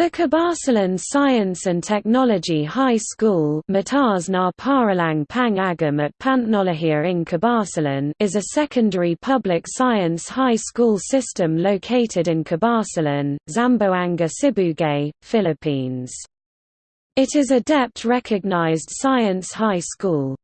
The Kabasalan Science and Technology High School Paralang Pang at Pantnologia in Kabasalan is a secondary public science high school system located in Kabasalan, Zamboanga Sibugay, Philippines. It is a DepEd-recognized science high school.